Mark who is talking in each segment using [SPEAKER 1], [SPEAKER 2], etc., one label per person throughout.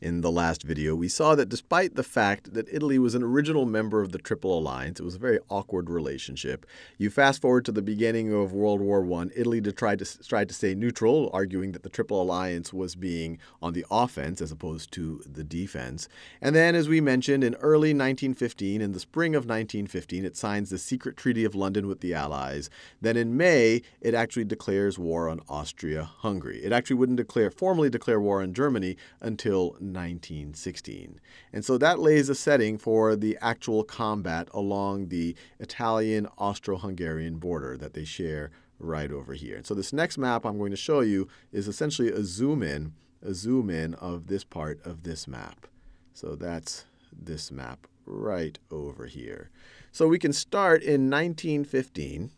[SPEAKER 1] in the last video, we saw that despite the fact that Italy was an original member of the Triple Alliance, it was a very awkward relationship. You fast forward to the beginning of World War I, Italy tried to, tried to stay neutral, arguing that the Triple Alliance was being on the offense as opposed to the defense. And then, as we mentioned, in early 1915, in the spring of 1915, it signs the secret Treaty of London with the Allies. Then in May, it actually declares war on Austria-Hungary. It actually wouldn't declare formally declare war on Germany until 1916. And so that lays a setting for the actual combat along the Italian Austro Hungarian border that they share right over here. And so this next map I'm going to show you is essentially a zoom in, a zoom in of this part of this map. So that's this map right over here. So we can start in 1915.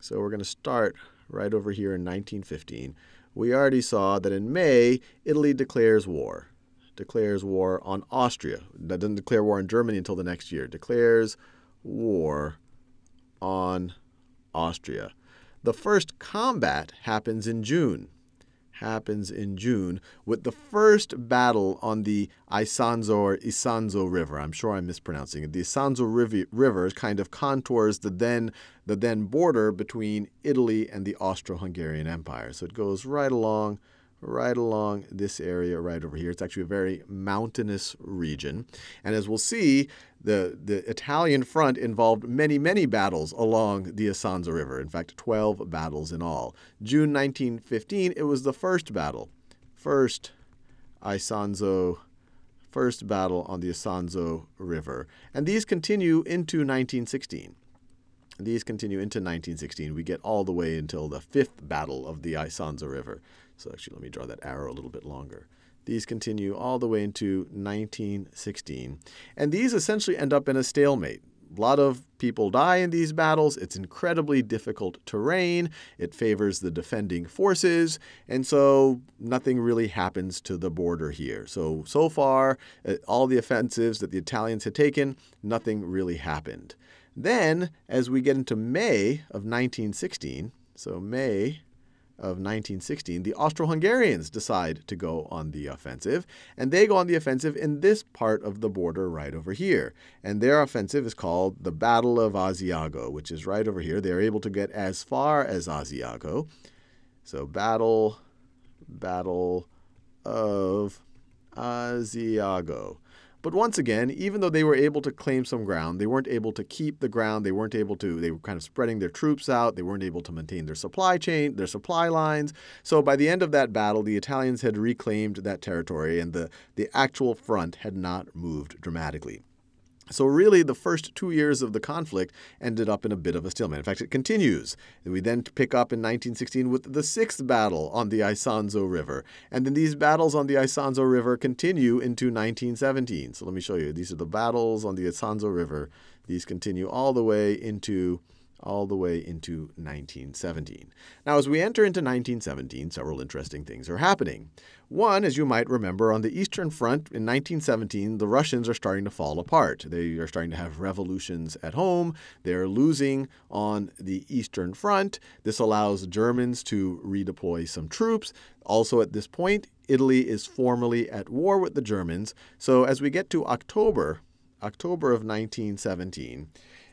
[SPEAKER 1] So we're going to start right over here in 1915. We already saw that in May, Italy declares war declares war on Austria. That doesn't declare war on Germany until the next year. Declares war on Austria. The first combat happens in June. Happens in June with the first battle on the Isanzo or Isonzo River. I'm sure I'm mispronouncing it. The Isanzo River kind of contours the then the then border between Italy and the Austro-Hungarian Empire. So it goes right along right along this area right over here. It's actually a very mountainous region. And as we'll see, the, the Italian front involved many, many battles along the Isonzo River. In fact, 12 battles in all. June 1915, it was the first battle. First Isonzo first battle on the Isonzo River. And these continue into 1916. These continue into 1916. We get all the way until the fifth battle of the Isonzo River. So actually, let me draw that arrow a little bit longer. These continue all the way into 1916. And these essentially end up in a stalemate. A lot of people die in these battles. It's incredibly difficult terrain. It favors the defending forces. And so nothing really happens to the border here. So, so far, uh, all the offensives that the Italians had taken, nothing really happened. Then, as we get into May of 1916, so May of 1916, the Austro-Hungarians decide to go on the offensive, and they go on the offensive in this part of the border right over here. And their offensive is called the Battle of Asiago, which is right over here. They're able to get as far as Asiago. So battle, battle of Asiago. But once again, even though they were able to claim some ground, they weren't able to keep the ground. They weren't able to, they were kind of spreading their troops out. They weren't able to maintain their supply chain, their supply lines. So by the end of that battle, the Italians had reclaimed that territory and the, the actual front had not moved dramatically. So really, the first two years of the conflict ended up in a bit of a stalemate. In fact, it continues. We then pick up in 1916 with the sixth battle on the Isonzo River. And then these battles on the Isonzo River continue into 1917. So let me show you. These are the battles on the Isonzo River. These continue all the way into all the way into 1917. Now, as we enter into 1917, several interesting things are happening. One, as you might remember, on the Eastern Front in 1917, the Russians are starting to fall apart. They are starting to have revolutions at home. They're losing on the Eastern Front. This allows Germans to redeploy some troops. Also, at this point, Italy is formally at war with the Germans. So as we get to October, October of 1917,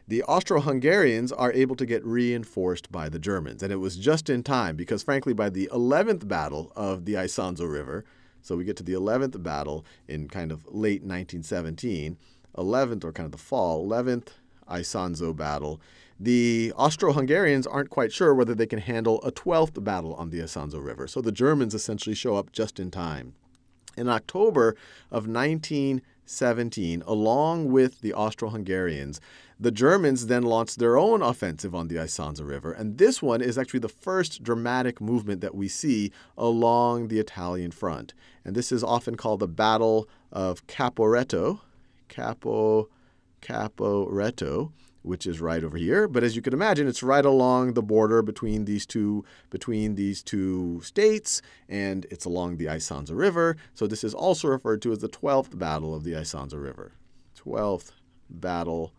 [SPEAKER 1] the Austro-Hungarians are able to get reinforced by the Germans. And it was just in time because, frankly, by the 11th battle of the Isonzo River, so we get to the 11th battle in kind of late 1917, 11th or kind of the fall, 11th Isonzo battle, the Austro-Hungarians aren't quite sure whether they can handle a 12th battle on the Isonzo River. So the Germans essentially show up just in time. In October of 1917, along with the Austro-Hungarians, the Germans then launched their own offensive on the Isonzo River, and this one is actually the first dramatic movement that we see along the Italian front. And this is often called the Battle of Caporetto, Capo, Caporetto, which is right over here. But as you can imagine, it's right along the border between these two between these two states, and it's along the Isonzo River. So this is also referred to as the 12th Battle of the Isonzo River. 12th Battle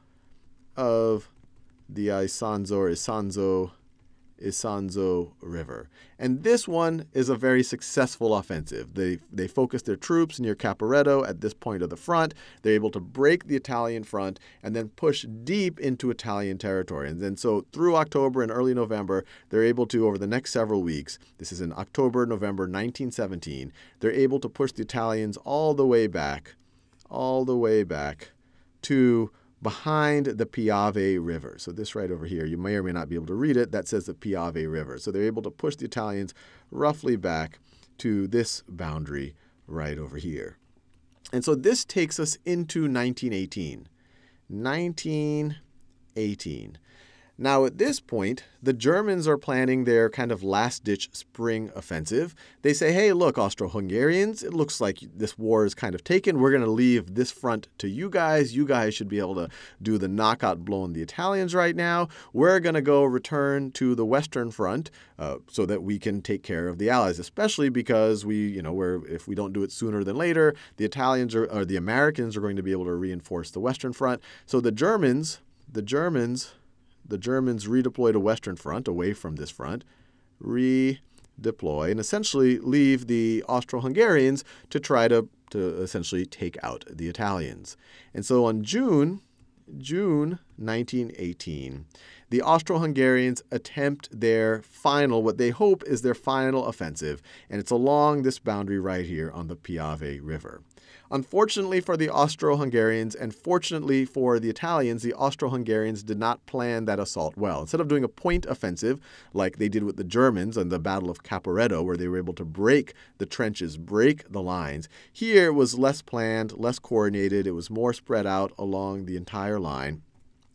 [SPEAKER 1] of the Isonzo or Isonzo, Isonzo River. And this one is a very successful offensive. They, they focus their troops near Caporetto at this point of the front. They're able to break the Italian front and then push deep into Italian territory. And then so through October and early November, they're able to, over the next several weeks, this is in October, November 1917, they're able to push the Italians all the way back, all the way back to behind the Piave River. So this right over here, you may or may not be able to read it, that says the Piave River. So they're able to push the Italians roughly back to this boundary right over here. And so this takes us into 1918. 1918. Now, at this point, the Germans are planning their kind of last ditch spring offensive. They say, hey, look, Austro Hungarians, it looks like this war is kind of taken. We're going to leave this front to you guys. You guys should be able to do the knockout blow on the Italians right now. We're going to go return to the Western Front uh, so that we can take care of the Allies, especially because we, you know, we're, if we don't do it sooner than later, the Italians are, or the Americans are going to be able to reinforce the Western Front. So the Germans, the Germans, the Germans redeploy to Western Front, away from this front, redeploy, and essentially leave the Austro-Hungarians to try to, to essentially take out the Italians. And so on June, June 1918, the Austro-Hungarians attempt their final, what they hope is their final offensive, and it's along this boundary right here on the Piave River. Unfortunately for the Austro-Hungarians and fortunately for the Italians, the Austro-Hungarians did not plan that assault well. Instead of doing a point offensive like they did with the Germans in the Battle of Caporetto, where they were able to break the trenches, break the lines, here it was less planned, less coordinated. It was more spread out along the entire line.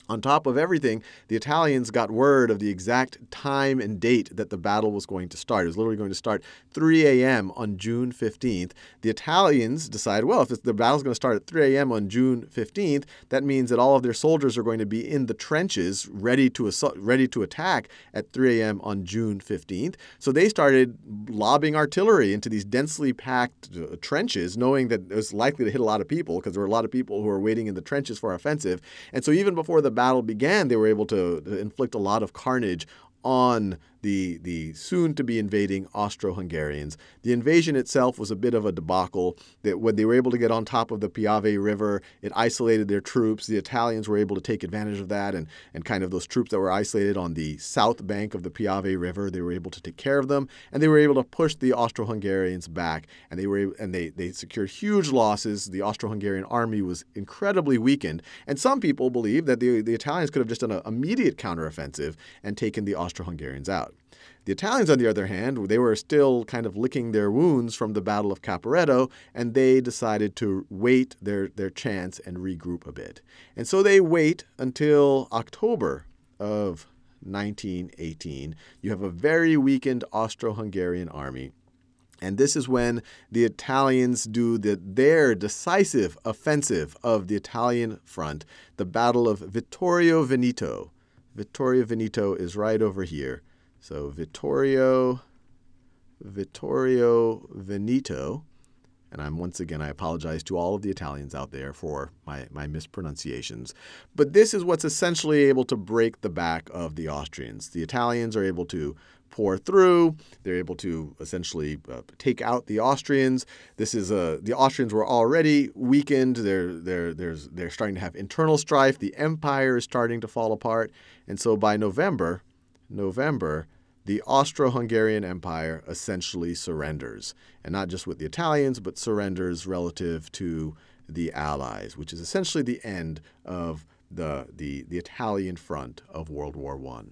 [SPEAKER 1] On top of everything, the Italians got word of the exact time and date that the battle was going to start. It was literally going to start 3 a.m. on June 15th. The Italians decided, well, if the battle's going to start at 3 a.m. on June 15th, that means that all of their soldiers are going to be in the trenches ready to, assault, ready to attack at 3 a.m. on June 15th. So they started lobbing artillery into these densely packed uh, trenches, knowing that it was likely to hit a lot of people because there were a lot of people who were waiting in the trenches for offensive. And so even before the battle began, they were able to, inflict a lot of carnage on the, the soon to be invading Austro Hungarians. The invasion itself was a bit of a debacle. That when they were able to get on top of the Piave River, it isolated their troops. The Italians were able to take advantage of that, and, and kind of those troops that were isolated on the south bank of the Piave River, they were able to take care of them, and they were able to push the Austro Hungarians back, and they were and they, they secured huge losses. The Austro Hungarian army was incredibly weakened, and some people believe that the, the Italians could have just done an immediate counteroffensive and taken the Austro Hungarians out. The Italians, on the other hand, they were still kind of licking their wounds from the Battle of Caporetto, and they decided to wait their, their chance and regroup a bit. And so they wait until October of 1918. You have a very weakened Austro-Hungarian army. And this is when the Italians do the, their decisive offensive of the Italian front, the Battle of Vittorio Veneto. Vittorio Veneto is right over here. So Vittorio, Vittorio Veneto, and I'm once again, I apologize to all of the Italians out there for my, my mispronunciations. But this is what's essentially able to break the back of the Austrians. The Italians are able to pour through. They're able to essentially uh, take out the Austrians. This is a, uh, the Austrians were already weakened. They're, they're, there's, they're starting to have internal strife. The empire is starting to fall apart. And so by November, November, the Austro-Hungarian Empire essentially surrenders, and not just with the Italians, but surrenders relative to the Allies, which is essentially the end of the, the, the Italian front of World War I.